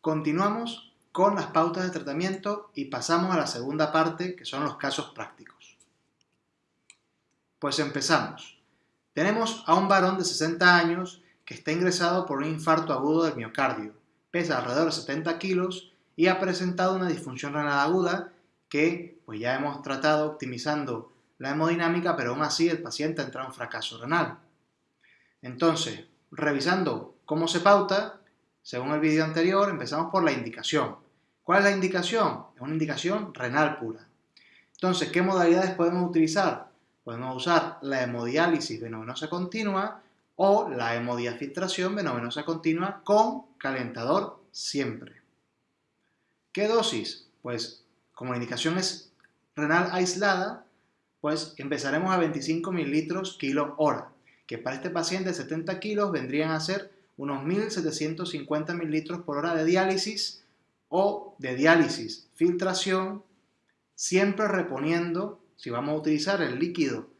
Continuamos con las pautas de tratamiento y pasamos a la segunda parte, que son los casos prácticos. Pues empezamos. Tenemos a un varón de 60 años que está ingresado por un infarto agudo del miocardio. Pesa alrededor de 70 kilos y ha presentado una disfunción renal aguda que pues ya hemos tratado optimizando la hemodinámica, pero aún así el paciente ha entrado en fracaso renal. Entonces, revisando cómo se pauta, según el vídeo anterior, empezamos por la indicación. ¿Cuál es la indicación? Es una indicación renal pura. Entonces, ¿qué modalidades podemos utilizar? Podemos usar la hemodiálisis venovenosa continua o la hemodiafiltración venovenosa continua con calentador siempre. ¿Qué dosis? Pues como la indicación es renal aislada, pues empezaremos a 25 mililitros kilo hora, que para este paciente de 70 kilos vendrían a ser unos 1.750 mililitros por hora de diálisis o de diálisis filtración, siempre reponiendo, si vamos a utilizar el líquido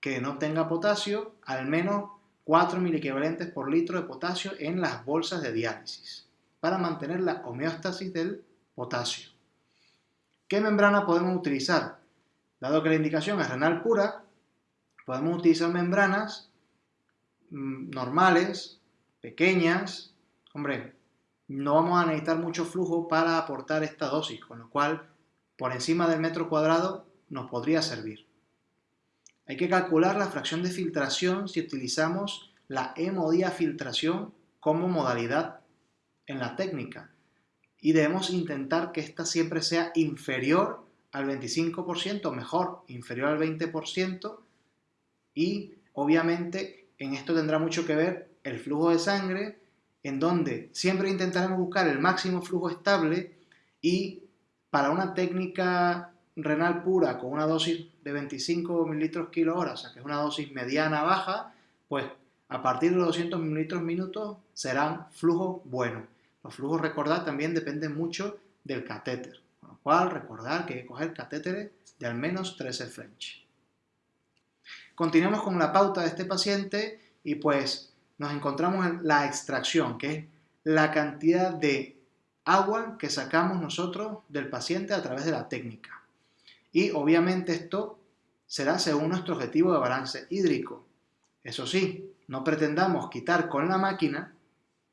que no tenga potasio, al menos 4 miliequivalentes por litro de potasio en las bolsas de diálisis, para mantener la homeostasis del potasio. ¿Qué membrana podemos utilizar? Dado que la indicación es renal pura, podemos utilizar membranas mm, normales, pequeñas, hombre, no vamos a necesitar mucho flujo para aportar esta dosis, con lo cual por encima del metro cuadrado nos podría servir. Hay que calcular la fracción de filtración si utilizamos la hemodiafiltración como modalidad en la técnica y debemos intentar que esta siempre sea inferior al 25%, mejor, inferior al 20% y obviamente en esto tendrá mucho que ver el flujo de sangre, en donde siempre intentaremos buscar el máximo flujo estable y para una técnica renal pura con una dosis de 25 mililitros kilo hora, o sea que es una dosis mediana baja, pues a partir de los 200 mililitros minutos serán flujos buenos. Los flujos, recordad, también dependen mucho del catéter, con lo cual recordar que hay que coger catéteres de al menos 13 French. Continuamos con la pauta de este paciente y pues nos encontramos en la extracción, que es la cantidad de agua que sacamos nosotros del paciente a través de la técnica. Y obviamente esto será según nuestro objetivo de balance hídrico. Eso sí, no pretendamos quitar con la máquina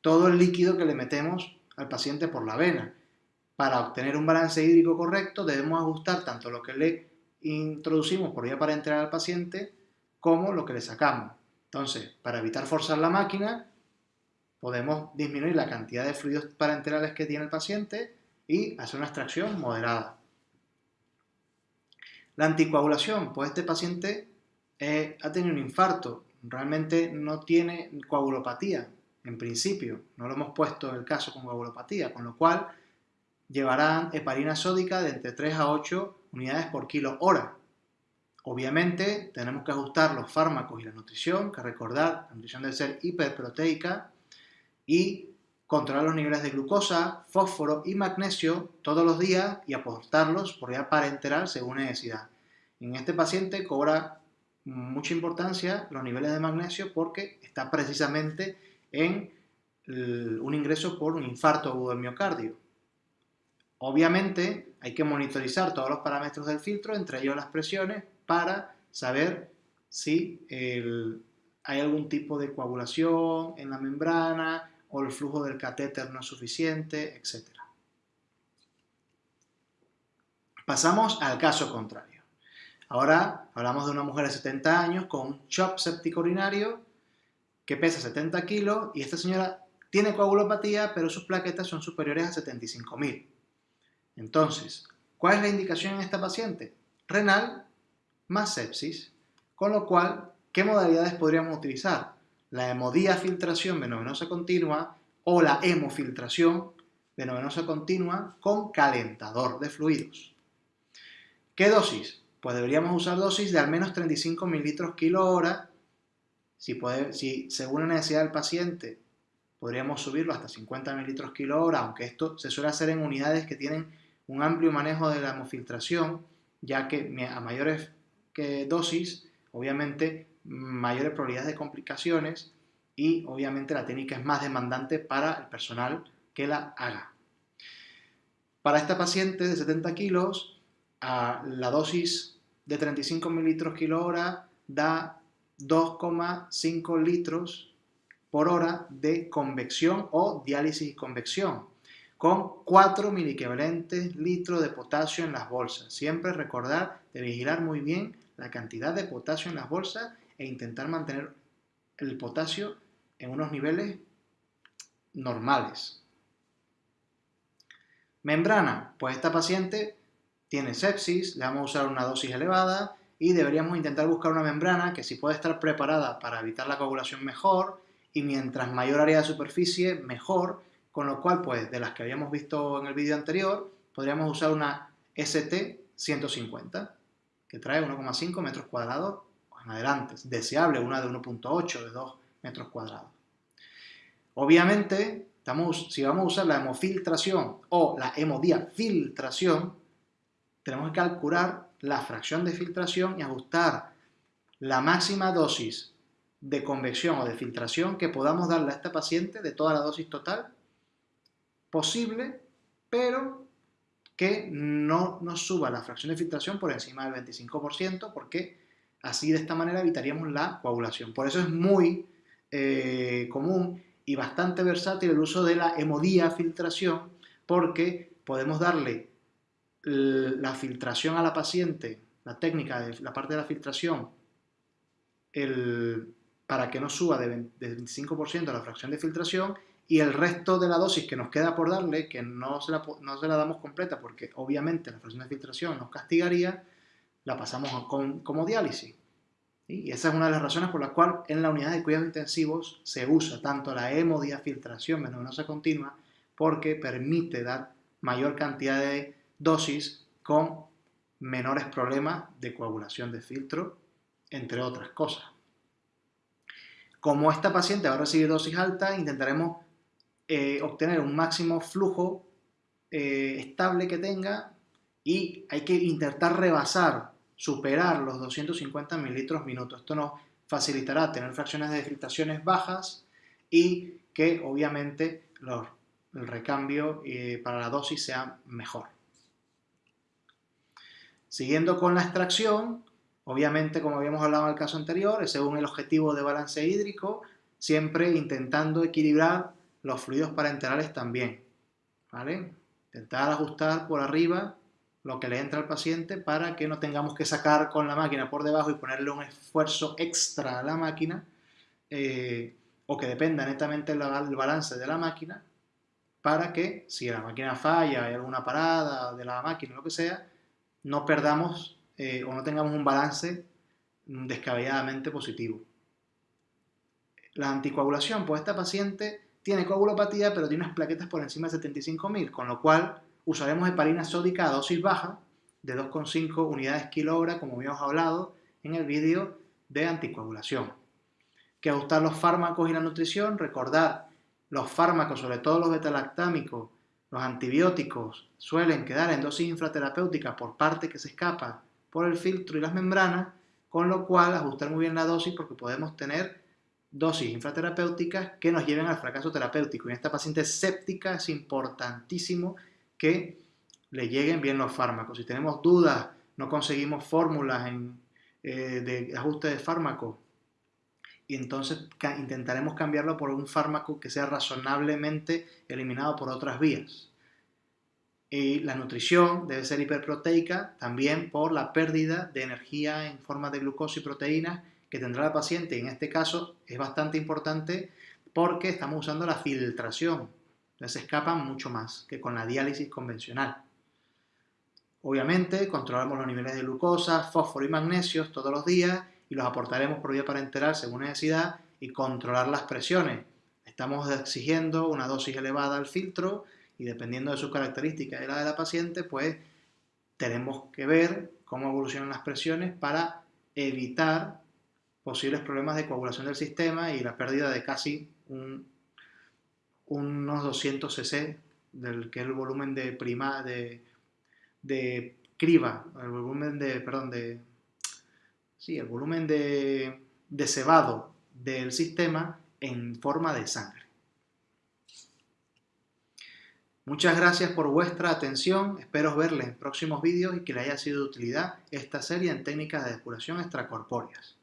todo el líquido que le metemos al paciente por la vena. Para obtener un balance hídrico correcto debemos ajustar tanto lo que le introducimos por vía para entrar al paciente como lo que le sacamos. Entonces, para evitar forzar la máquina, podemos disminuir la cantidad de fluidos parenterales que tiene el paciente y hacer una extracción moderada. La anticoagulación, pues este paciente eh, ha tenido un infarto, realmente no tiene coagulopatía, en principio, no lo hemos puesto en el caso con coagulopatía, con lo cual llevarán heparina sódica de entre 3 a 8 unidades por kilo hora. Obviamente tenemos que ajustar los fármacos y la nutrición, que recordar, la nutrición debe ser hiperproteica y controlar los niveles de glucosa, fósforo y magnesio todos los días y aportarlos por vía parenteral según necesidad. En este paciente cobra mucha importancia los niveles de magnesio porque está precisamente en un ingreso por un infarto agudo del miocardio. Obviamente hay que monitorizar todos los parámetros del filtro, entre ellos las presiones, para saber si hay algún tipo de coagulación en la membrana o el flujo del catéter no es suficiente, etc. Pasamos al caso contrario. Ahora hablamos de una mujer de 70 años con un shock séptico urinario que pesa 70 kilos y esta señora tiene coagulopatía, pero sus plaquetas son superiores a 75.000. Entonces, ¿cuál es la indicación en esta paciente? Renal más sepsis, con lo cual, ¿qué modalidades podríamos utilizar? La hemodiafiltración venovenosa continua o la hemofiltración venovenosa continua con calentador de fluidos. ¿Qué dosis? Pues deberíamos usar dosis de al menos 35 mililitros kilo hora. Si, puede, si según la necesidad del paciente podríamos subirlo hasta 50 mililitros kilo hora, aunque esto se suele hacer en unidades que tienen un amplio manejo de la hemofiltración, ya que a mayores que dosis, obviamente mayores probabilidades de complicaciones y obviamente la técnica es más demandante para el personal que la haga. Para esta paciente de 70 kilos, la dosis de 35 mililitros kilo hora da 2,5 litros por hora de convección o diálisis y convección, con 4 miliequivalentes litros de potasio en las bolsas. Siempre recordar de vigilar muy bien la cantidad de potasio en las bolsas e intentar mantener el potasio en unos niveles normales. Membrana, pues esta paciente tiene sepsis, le vamos a usar una dosis elevada y deberíamos intentar buscar una membrana que si puede estar preparada para evitar la coagulación mejor y mientras mayor área de superficie mejor, con lo cual pues de las que habíamos visto en el vídeo anterior podríamos usar una ST150 que trae 1,5 metros cuadrados en adelante, deseable una de 1.8 de 2 metros cuadrados. Obviamente si vamos a usar la hemofiltración o la hemodiafiltración, tenemos que calcular la fracción de filtración y ajustar la máxima dosis de convección o de filtración que podamos darle a esta paciente de toda la dosis total posible, pero que no nos suba la fracción de filtración por encima del 25%, porque así de esta manera evitaríamos la coagulación. Por eso es muy eh, común y bastante versátil el uso de la hemodiafiltración porque podemos darle la filtración a la paciente, la técnica de la parte de la filtración, para que no suba de, 25% la fracción de filtración y el resto de la dosis que nos queda por darle, que no se, la, no se la damos completa porque obviamente la fracción de filtración nos castigaría, la pasamos como diálisis. Y esa es una de las razones por las cuales en la unidad de cuidados intensivos se usa tanto la hemodiafiltración venosa continua porque permite dar mayor cantidad de dosis con menores problemas de coagulación de filtro, entre otras cosas. Como esta paciente va a recibir dosis alta, intentaremos eh, obtener un máximo flujo eh, estable que tenga y hay que intentar rebasar superar los 250 mililitros minuto. Esto nos facilitará tener fracciones de filtraciones bajas y que obviamente el recambio eh, para la dosis sea mejor. Siguiendo con la extracción, obviamente como habíamos hablado en el caso anterior, según el objetivo de balance hídrico, siempre intentando equilibrar los fluidos parenterales también. ¿vale? Intentar ajustar por arriba lo que le entra al paciente para que no tengamos que sacar con la máquina por debajo y ponerle un esfuerzo extra a la máquina eh, o que dependa netamente del balance de la máquina para que si la máquina falla, hay alguna parada de la máquina, lo que sea, no perdamos eh, o no tengamos un balance descabelladamente positivo. La anticoagulación, pues esta paciente tiene coagulopatía pero tiene unas plaquetas por encima de 75.000, con lo cual usaremos heparina sódica a dosis baja de 2,5 unidades kilo hora, como habíamos hablado en el vídeo de anticoagulación. Que ajustar los fármacos y la nutrición, recordar los fármacos, sobre todo los betalactámicos, los antibióticos, suelen quedar en dosis infraterapéutica por parte que se escapa por el filtro y las membranas, con lo cual ajustar muy bien la dosis porque podemos tener dosis infraterapéuticas que nos lleven al fracaso terapéutico. En esta paciente séptica es importantísimo que le lleguen bien los fármacos. Si tenemos dudas, no conseguimos fórmulas eh, de ajuste de fármaco, y entonces intentaremos cambiarlo por un fármaco que sea razonablemente eliminado por otras vías. Y la nutrición debe ser hiperproteica también por la pérdida de energía en forma de glucosa y proteínas que tendrá el paciente. En este caso es bastante importante porque estamos usando la filtración les escapan mucho más que con la diálisis convencional. Obviamente, controlamos los niveles de glucosa, fósforo y magnesio todos los días y los aportaremos por vía parenteral según necesidad y controlar las presiones. Estamos exigiendo una dosis elevada al filtro y dependiendo de sus características y la de la paciente, pues tenemos que ver cómo evolucionan las presiones para evitar posibles problemas de coagulación del sistema y la pérdida de casi un unos 200 cc del que es el volumen de prima de, de criba, el volumen de, perdón, de, sí, el volumen de, de cebado del sistema en forma de sangre. Muchas gracias por vuestra atención, espero verles en próximos vídeos y que les haya sido de utilidad esta serie en técnicas de depuración extracorpóreas.